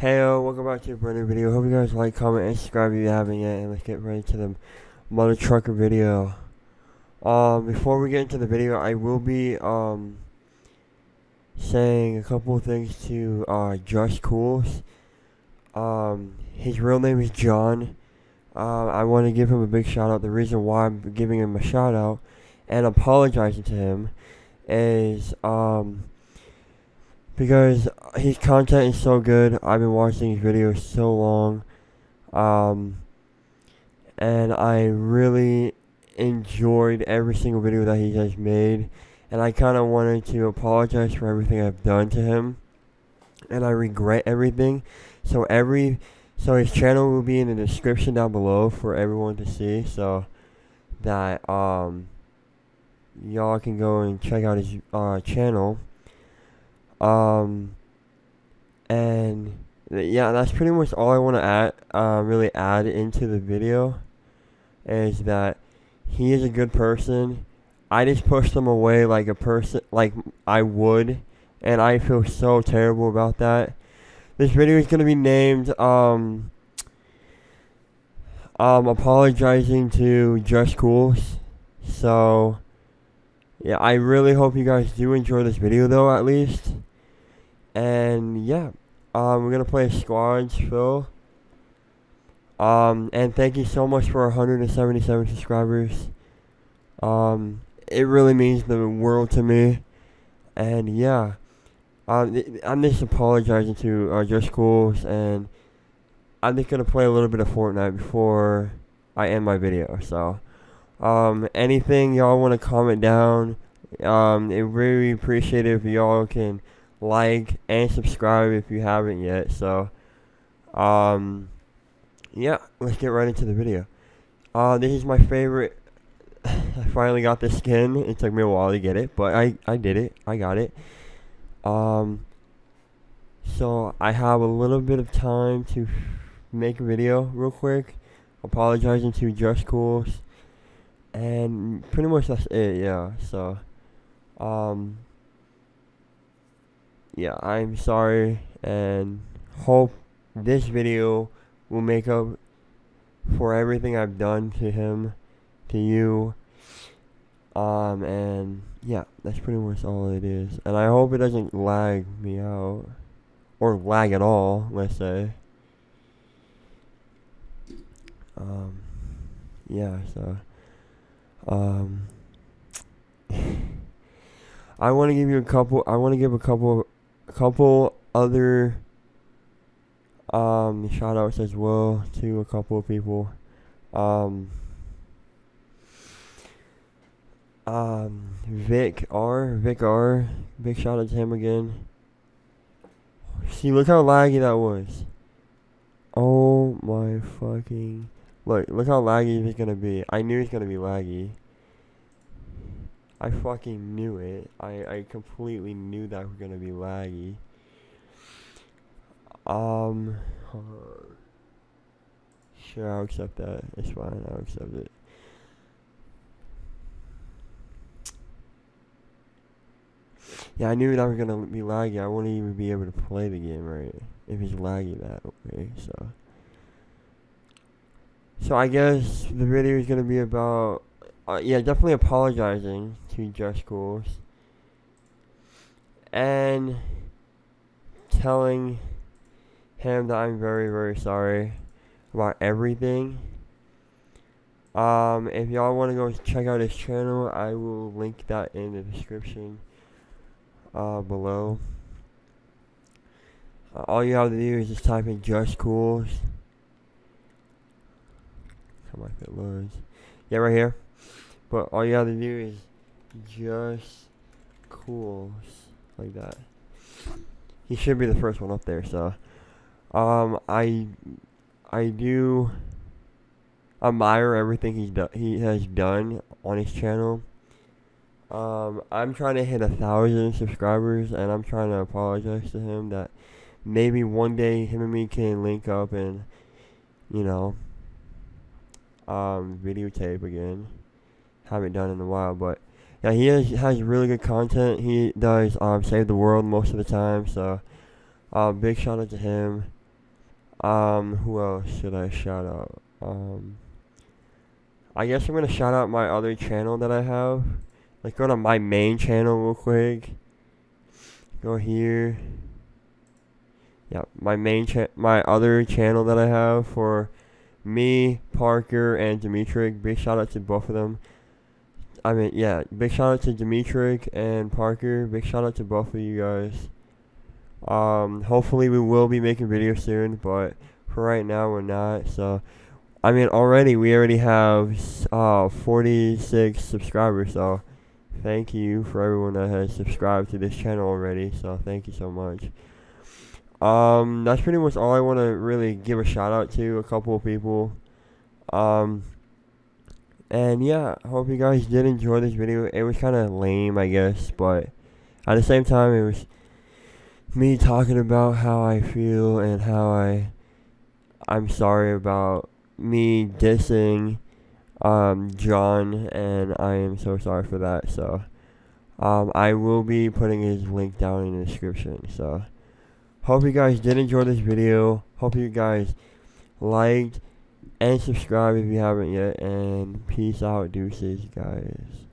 Hey, yo, welcome back to a brand new video. Hope you guys like, comment, and subscribe if you haven't yet. And let's get right into the mother trucker video. Um, before we get into the video, I will be, um, saying a couple things to, uh, Just Cools. Um, his real name is John. Uh, I want to give him a big shout out. The reason why I'm giving him a shout out and apologizing to him is, um, because his content is so good. I've been watching his videos so long, um, and I really enjoyed every single video that he has made, and I kind of wanted to apologize for everything I've done to him, and I regret everything. So every, so his channel will be in the description down below for everyone to see, so that um, y'all can go and check out his uh, channel. Um, and yeah, that's pretty much all I want to add, uh, really add into the video, is that he is a good person. I just pushed him away like a person, like I would, and I feel so terrible about that. This video is gonna be named, um, um, apologizing to Just Cools. So, yeah, I really hope you guys do enjoy this video though, at least. And yeah, um, we're gonna play squads, fill. Um, and thank you so much for 177 subscribers. Um, it really means the world to me. And yeah, um, I'm just apologizing to uh, Just Cools, and I'm just gonna play a little bit of Fortnite before I end my video. So, um, anything y'all want to comment down, um, it really appreciate it if y'all can like and subscribe if you haven't yet. So, um, yeah, let's get right into the video. Uh, this is my favorite. I finally got this skin. It took me a while to get it, but I I did it. I got it. Um, so I have a little bit of time to make a video real quick. Apologizing to Just Cools, and pretty much that's it. Yeah. So, um yeah, I'm sorry and hope this video will make up for everything I've done to him, to you. Um, and yeah, that's pretty much all it is. And I hope it doesn't lag me out. Or lag at all, let's say. Um, yeah, so, um, I want to give you a couple, I want to give a couple a couple other um, shout outs as well to a couple of people. Um, um, Vic R, Vic R, big shout out to him again. See, look how laggy that was. Oh my fucking. Look, look how laggy it's gonna be. I knew it's gonna be laggy. I fucking knew it. I, I completely knew that was gonna be laggy. Um, sure, I'll accept that. It's fine. I'll accept it. Yeah, I knew that was gonna be laggy. I wouldn't even be able to play the game right if it's laggy that way. So, so I guess the video is gonna be about uh, yeah, definitely apologizing to Just Cools. And telling him that I'm very, very sorry about everything. Um, if y'all want to go check out his channel, I will link that in the description uh, below. Uh, all you have to do is just type in Just Cools. Come on, if it loads. Yeah, right here. But all you to do is just cools like that. He should be the first one up there, so um I I do admire everything he's done he has done on his channel. Um I'm trying to hit a thousand subscribers and I'm trying to apologize to him that maybe one day him and me can link up and you know um videotape again haven't done in a while, but yeah, he has, has really good content. He does um, save the world most of the time, so uh, big shout out to him. Um, who else should I shout out? Um, I guess I'm gonna shout out my other channel that I have. Like, go to my main channel real quick. Go here. Yeah, my main cha- my other channel that I have for me, Parker, and Dimitri. Big shout out to both of them. I mean, yeah, big shout out to Dimitrik and Parker. Big shout out to both of you guys. Um, hopefully we will be making videos soon, but for right now we're not. So, I mean, already we already have uh 46 subscribers. So, thank you for everyone that has subscribed to this channel already. So, thank you so much. Um, that's pretty much all I want to really give a shout out to. A couple of people. Um, and yeah, hope you guys did enjoy this video. It was kind of lame, I guess, but at the same time, it was me talking about how I feel and how I I'm sorry about me dissing um John and I am so sorry for that. So um I will be putting his link down in the description. So hope you guys did enjoy this video. Hope you guys liked and subscribe if you haven't yet and peace out deuces guys.